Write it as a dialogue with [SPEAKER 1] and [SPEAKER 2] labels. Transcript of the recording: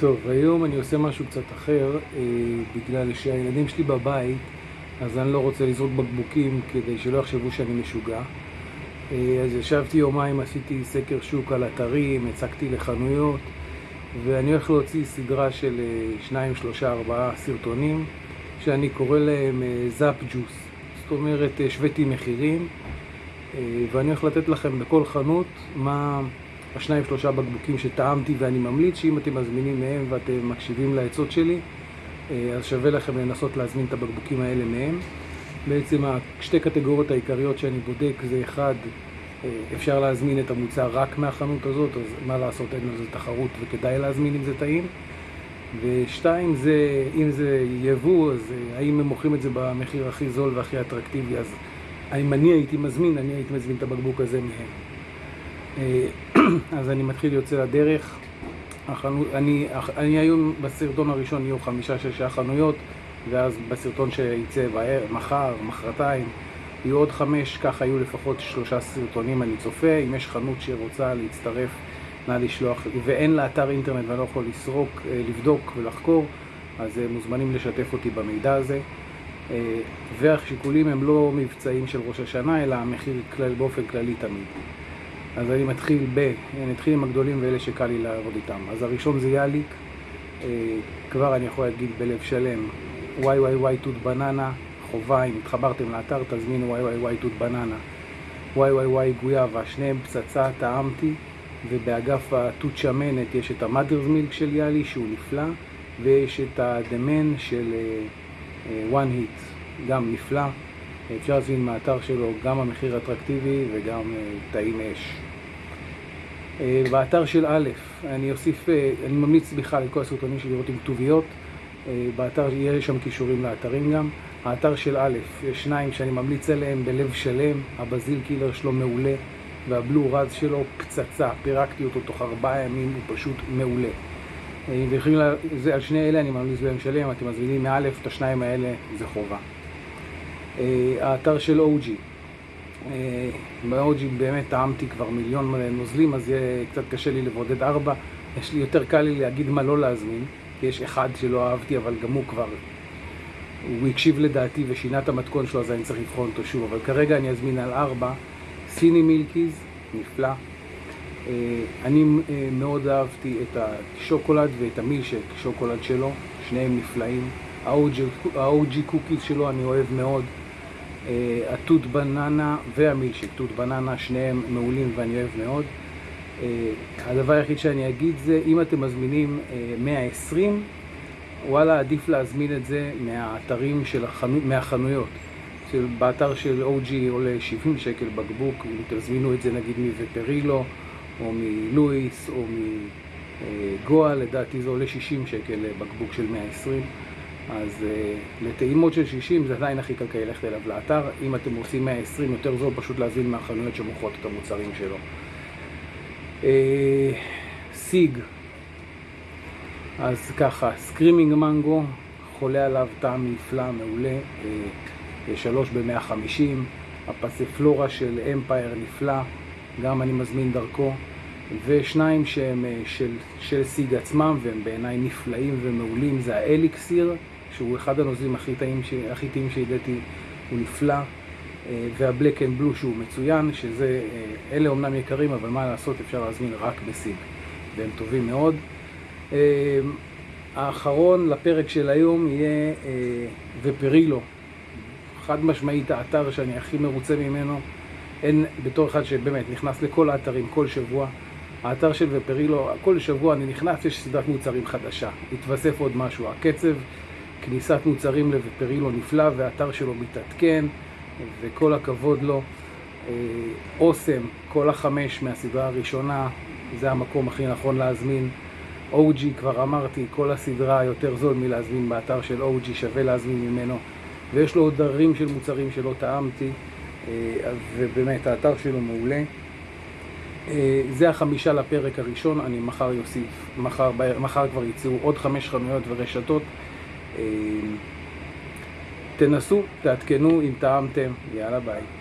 [SPEAKER 1] טוב, היום אני עושה משהו קצת אחר, אה, בגלל שהילדים שלי בבית, אז אני לא רוצה לזרוק בקבוקים כדי שלא יחשבו שאני משוגע. אה, אז ישבתי יומיים, עשיתי סקר שוק על אתרים, הצגתי לחנויות, ואני הולך להוציא סדרה של אה, שניים, שלושה, ארבעה סרטונים, שאני קורא להם אה, זאפ ג'וס. זאת אומרת, השוויתי מחירים, אה, ואני הולך לתת לכם בכל חנות מה... השניים שלושה בקבוקים שטעמתי ואני ממליץ שאם אתם מזמינים מהם ואתם מקשיבים לעצות שלי אה, אז שווה לכם לנסות להזמין את הבקבוקים האלה מהם. בעצם השתי קטגוריות העיקריות שאני בודק זה אחד, אה, אפשר להזמין את המוצר רק מהחנות הזאת, אז מה לעשות, אין לזה תחרות וכדאי להזמין אם זה טעים. ושתיים זה, אם זה יבוא, אז אה, האם הם מוכרים את זה במחיר הכי זול והכי אטרקטיבי, אז אם אני הייתי מזמין, אני הייתי מזמין את הבקבוק הזה מהם. אז אני מתחיל יוצא לדרך. החנו... אני, אני היום בסרטון הראשון יהיו חמישה-שישה חנויות, ואז בסרטון שיצא מחר, מחרתיים, יהיו עוד חמש, ככה יהיו לפחות שלושה סרטונים אני צופה. אם יש חנות שרוצה להצטרף, נא לשלוח, ואין לה אתר אינטרנט ואני לא יכול לסרוק, אה, לבדוק ולחקור, אז אה, מוזמנים לשתף אותי במידע הזה. אה, והשיקולים הם לא מבצעים של ראש השנה, אלא המחיר כלל, באופן כללי תמיד. אז אני מתחיל ב... נתחיל עם הגדולים ואלה שקל לי לעבוד איתם. אז הראשון זה יאליק, אה, כבר אני יכול להגיד בלב שלם, וואי וואי וואי תות בננה, חובה, אם התחברתם לאתר תזמינו וואי וואי וואי תות בננה. וואי וואי וואי גויאבה, שניהם פצצה, טעמתי, ובאגף התות שמנת יש את המאדרס מילק של יאלי שהוא נפלא, ויש את הדמן של uh, uh, one hit, גם נפלא. אפשר להזמין מהאתר שלו גם המחיר אטרקטיבי וגם אה, טעים אש. אה, באתר של א', אני אוסיף, אה, אני ממליץ בכלל לכל הסרטונים שלי לראות עם כתוביות. באתר יש שם קישורים לאתרים גם. האתר של א', יש שניים שאני ממליץ עליהם בלב שלם, הבזיל קילר שלו מעולה והבלו רז שלו פצצה, פירקתי אותו תוך ארבעה ימים, הוא פשוט מעולה. ויכולים, על שני אלה אני ממליץ בהם שלם, אתם מזמינים מאלף, את השניים האלה זה חובה. אה, האתר של OG. אה, ב-OG באמת טעמתי כבר מיליון נוזלים, אז יהיה קצת קשה לי לבודד ארבע. יש לי יותר קל לי להגיד מה לא להזמין, כי יש אחד שלא אהבתי, אבל גם הוא כבר... הוא הקשיב לדעתי ושינה את המתכון שלו, אז אני צריך לבחון אותו שוב. אבל כרגע אני אזמין על ארבע. סיני מילקיז, נפלא. אה, אני מאוד אהבתי את השוקולד ואת המילשק, שוקולד שלו, שניהם נפלאים. ה-OG קוקיז שלו אני אוהב מאוד. אה, התות בננה והמילשיק, תות בננה, שניהם מעולים ואני אוהב מאוד. אה, הדבר היחיד שאני אגיד זה, אם אתם מזמינים 120, אה, וואלה, עדיף להזמין את זה מהאתרים של החנו... מהחנויות. באתר של OG עולה 70 שקל בקבוק, אם תזמינו את זה נגיד מווטרילו, או מלואיס, או מגואה, לדעתי זה עולה 60 שקל בקבוק של 120. אז uh, לטעימות של 60 זה עדיין הכי כלכלי ללכת אליו לאתר. אם אתם עושים 120 יותר זול, פשוט להזין מהחנויות שמוכרות את המוצרים שלו. Uh, סיג, אז ככה, Screaming Mango, חולה עליו טעם נפלא, מעולה, uh, שלוש ב-150, הפספלורה של Empire נפלא, גם אני מזמין דרכו, ושניים שהם של, של סיג עצמם והם בעיניי נפלאים ומעולים, זה האליקסיר שהוא אחד הנוזלים הכי טעים, הכי טעים שהידעתי, הוא נפלא, אה, וה Black and Blue שהוא מצוין, שזה, אה, אלה אומנם יקרים, אבל מה לעשות, אפשר להזמין רק בסיג, והם טובים מאוד. אה, האחרון לפרק של היום יהיה ופרילו, חד משמעית האתר שאני הכי מרוצה ממנו, אין, בתור אחד שבאמת נכנס לכל האתרים כל שבוע, האתר של ופרילו, כל שבוע אני נכנס, יש סדרת מוצרים חדשה, התווסף עוד משהו, הקצב כניסת מוצרים לפרילו נפלא והאתר שלו מתעדכן וכל הכבוד לו. אה, אוסם, כל החמש מהסדרה הראשונה, זה המקום הכי נכון להזמין. OG, כבר אמרתי, כל הסדרה יותר זול מלהזמין באתר של OG, שווה להזמין ממנו. ויש לו עוד דרים של מוצרים שלא טעמתי, אה, ובאמת האתר שלו מעולה. אה, זה החמישה לפרק הראשון, אני מחר יוסיף, מחר, מחר כבר יצאו עוד חמש חנויות ורשתות. אה, תנסו, תעדכנו אם טעמתם, יאללה ביי.